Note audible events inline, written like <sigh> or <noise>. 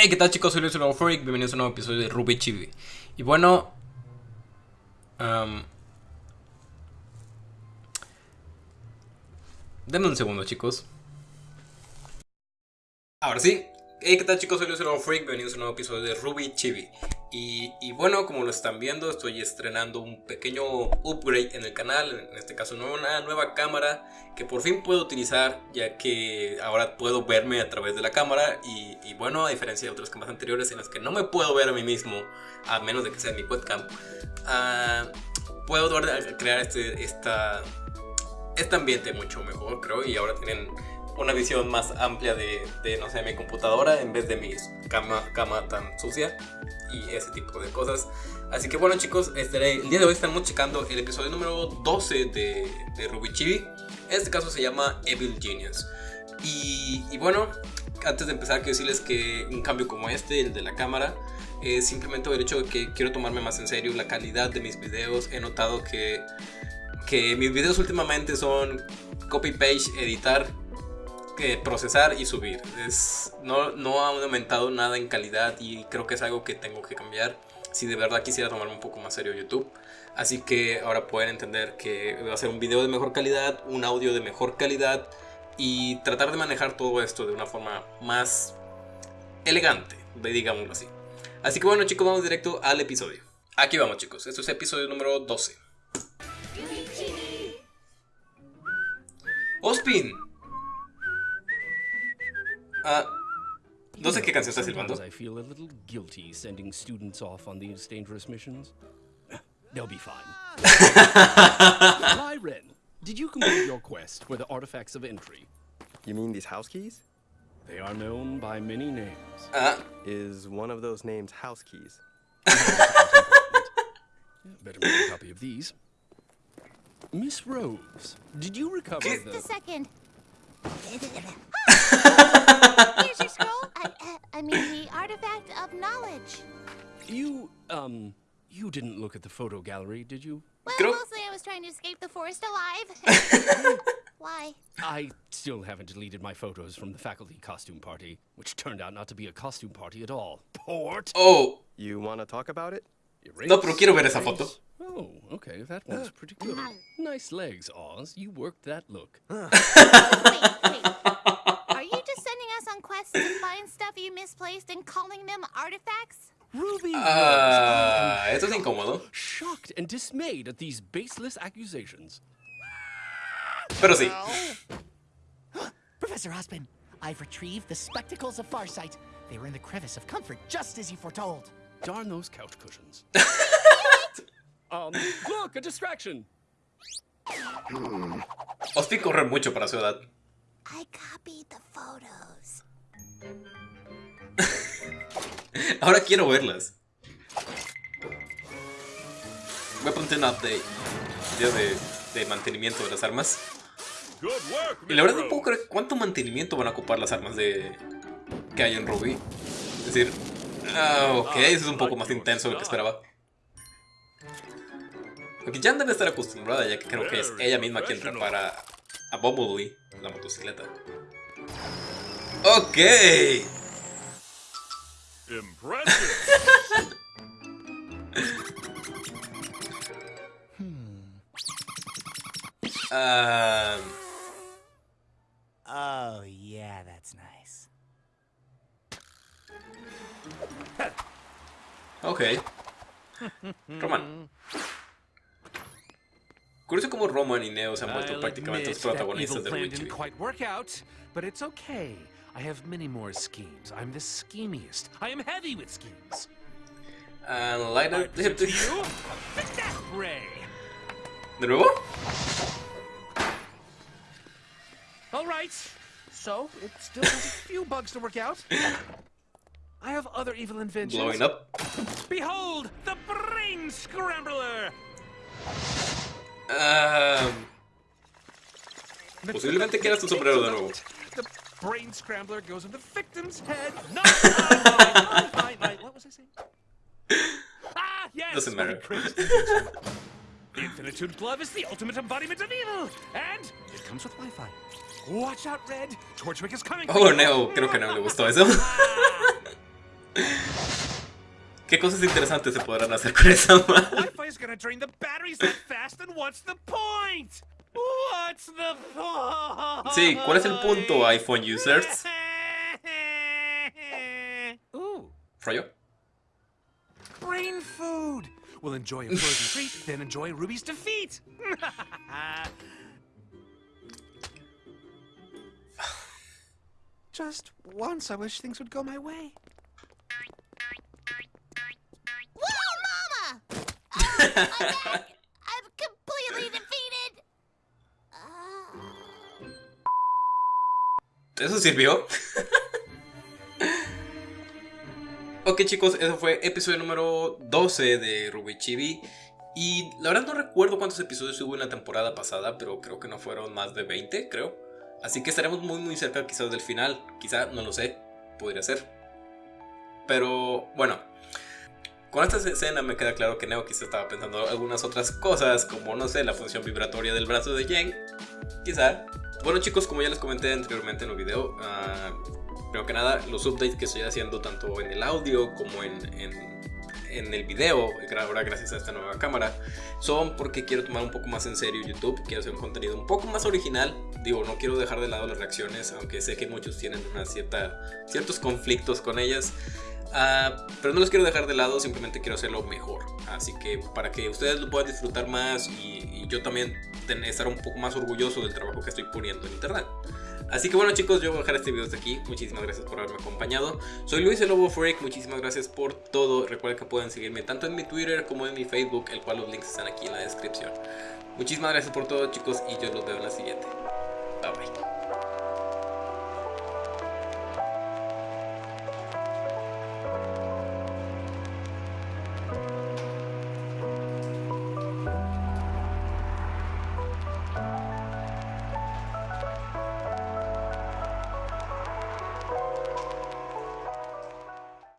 Hey, ¿qué tal chicos? Soy Luis Freak, bienvenidos a un nuevo episodio de Ruby Chibi. Y bueno... Um, denme un segundo chicos. Ahora sí. Hey, ¿qué tal chicos? Soy Luis Freak, bienvenidos a un nuevo episodio de Ruby Chibi. Y, y, bueno, como lo están viendo, estoy estrenando un pequeño upgrade en el canal, en este caso una nueva cámara que por fin puedo utilizar ya que ahora puedo verme a través de la cámara y, y bueno, a diferencia de otras cámaras anteriores en las que no me puedo ver a mí mismo, a menos de que sea mi webcam, uh, puedo crear este, esta, este ambiente mucho mejor creo y ahora tienen una visión más amplia de, de, no sé, mi computadora en vez de mi cama, cama tan sucia y ese tipo de cosas. Así que bueno chicos, el día de hoy estamos checando el episodio número 12 de, de Ruby Chibi. En este caso se llama Evil Genius. Y, bueno, antes de empezar quiero decirles que un cambio como este, el de la cámara, es simplemente el hecho de que quiero tomarme más en serio la calidad de mis videos. He notado que, que mis videos últimamente son copy-page, editar procesar y subir. Es, no, no ha aumentado nada en calidad y creo que es algo que tengo que cambiar si de verdad quisiera tomarme un poco más serio YouTube. Así que ahora pueden entender que va a ser un video de mejor calidad, un audio de mejor calidad y tratar de manejar todo esto de una forma más elegante, digámoslo así. Así que bueno chicos, vamos directo al episodio. Aquí vamos chicos, esto es episodio número 12. Ospin, Ah, no sé qué canción está silbando. I feel a little guilty sending students off on these dangerous missions. They'll be fine. <laughs> Lyren, did you complete your quest for the artifacts of entry? You mean these house keys? They are known by many names. Uh. Is one of those names house keys? <laughs> Better make a copy of these. Miss Rose, did you recover Just a second. Here's your scroll. I, uh, I mean, the artifact of knowledge. You, um, you didn't look at the photo gallery, did you? Well, mostly I was trying to escape the forest alive. <laughs> Why? I still haven't deleted my photos from the faculty costume party, which turned out not to be a costume party at all. Port! Oh! You want to talk about it? Erase, no, pero quiero ver esa foto. Oh, okay, that one's pretty good. nice legs, Oz. You worked that look. wait, wait. Are you just sending us to find stuff you misplaced and calling them artifacts? Ruby Ah, uh, esto es incómodo. Shocked and dismayed at these baseless accusations. Pero sí. Professor Ospin, I've retrieved the spectacles of Farsight. They were in the crevice of comfort, just as you foretold. Darn those couch cushions. <laughs> um, look, a distraction. Ospin corre mucho para su edad. I copied the photos. <laughs> Ahora quiero verlas. Voy a poner un update. Video de, de mantenimiento de las armas. Y la verdad no puedo creer cuánto mantenimiento van a ocupar las armas de que hay en Ruby. Es decir, ah, ok, eso es un poco más intenso de lo que esperaba. Aunque ya debe estar acostumbrada, ya que creo que es ella misma quien repara a Bumblebee, la motocicleta. Ok. um, oh, yeah, that's nice. Ok. Roman. Curioso como Roman y Neo se han vuelto prácticamente los protagonistas de Witcher. But it's okay. I have many more schemes. I'm the schemiest. I am heavy with schemes. And light up the to you, the death ray. All right. So it still has a few bugs to work out. I have other evil inventions. Blowing up. Behold, the brain scrambler. Um, posiblemente quieras tu sombrero de nuevo. Brain scrambler goes in the victim's head. No, fine, fine, fine. What was I saying? <laughs> Ah, yes. Doesn't matter. <laughs> The Infinitude Glove is the ultimate embodiment of evil, and it comes with Wi-Fi. Watch out, Red. Torchwick is coming. Oh, no, creo que no le gustó eso. <laughs> ¿Qué cosas interesantes se podrán hacer con esa madre? Wi-Fi is gonna drain the batteries that fast, and what's the point? What's the point? Sí, ¿cuál es el punto, iPhone users? Ooh, ¿Rollo? brain food. We'll enjoy a frozen <laughs> treat, then enjoy Ruby's defeat. Just once, I wish things would go my way. Whoa, Mama! Oh, ¿Eso sirvió? ok chicos, eso fue episodio número 12 de Ruby Chibi. Y la verdad no recuerdo cuántos episodios hubo en la temporada pasada, pero creo que no fueron más de 20, creo. Así que estaremos muy muy cerca quizás del final. Quizá, no lo sé, podría ser. Pero bueno, con esta escena me queda claro que Neo quizá estaba pensando algunas otras cosas, como no sé, la función vibratoria del brazo de Jen. Quizá. Bueno chicos, como ya les comenté anteriormente en el video, ah, primero que nada, los updates que estoy haciendo tanto en el audio como en, en- en el video, ahora gracias a esta nueva cámara, son porque quiero tomar un poco más en serio YouTube, quiero hacer un contenido un poco más original. Digo, no quiero dejar de lado las reacciones, aunque sé que muchos tienen una cierta, ciertos conflictos con ellas. Ah, pero no los quiero dejar de lado, simplemente quiero hacerlo mejor. Así que para que ustedes lo puedan disfrutar más y, y yo también estar un poco más orgulloso del trabajo que estoy poniendo en internet. Así que bueno chicos, yo voy a dejar este video hasta aquí. Muchísimas gracias por haberme acompañado. Soy Luis el Lobo Freak, muchísimas gracias por todo. Recuerden que pueden seguirme tanto en mi Twitter como en mi Facebook, el cual los links están aquí en la descripción. Muchísimas gracias por todo chicos y yo los veo en la siguiente. Bye bye.